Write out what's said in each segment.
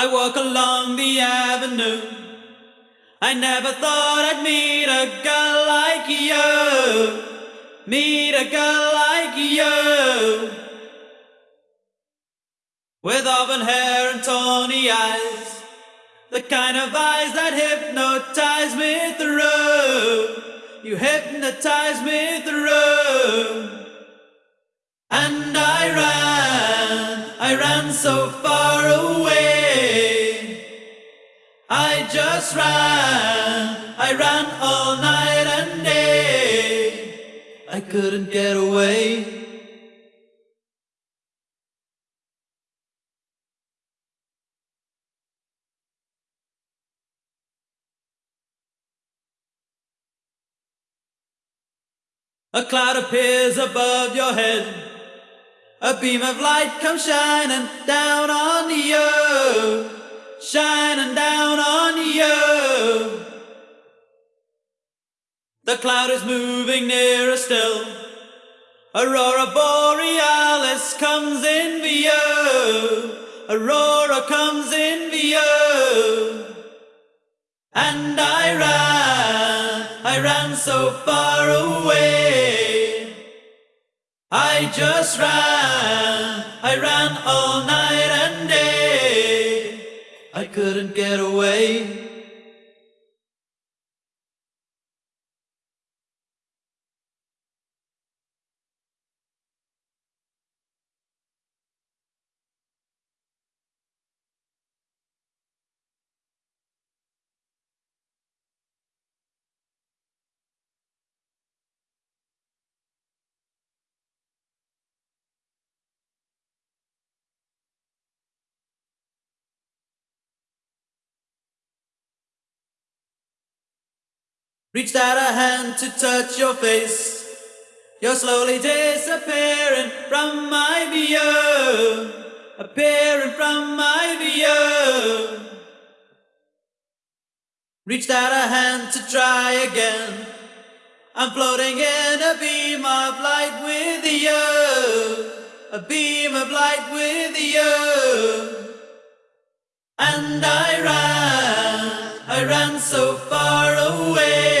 I walk along the avenue. I never thought I'd meet a girl like you. Meet a girl like you. With auburn hair and tawny eyes. The kind of eyes that hypnotize me through. You hypnotize me through. And I ran, I ran so far away. I just ran, I ran all night and day. I couldn't get away. A cloud appears above your head. A beam of light comes shining down on you, shining The cloud is moving nearer still. Aurora Borealis comes in view. Aurora comes in view. And I ran, I ran so far away. I just ran, I ran all night and day. I couldn't get away. Reached out a hand to touch your face. You're slowly disappearing from my view. Appearing from my view. Reached out a hand to try again. I'm floating in a beam of light with you. A beam of light with you. And I ran, I ran so far away.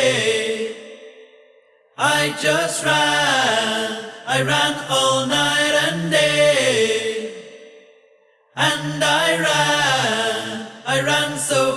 I just ran, I ran all night and day. And I ran, I ran so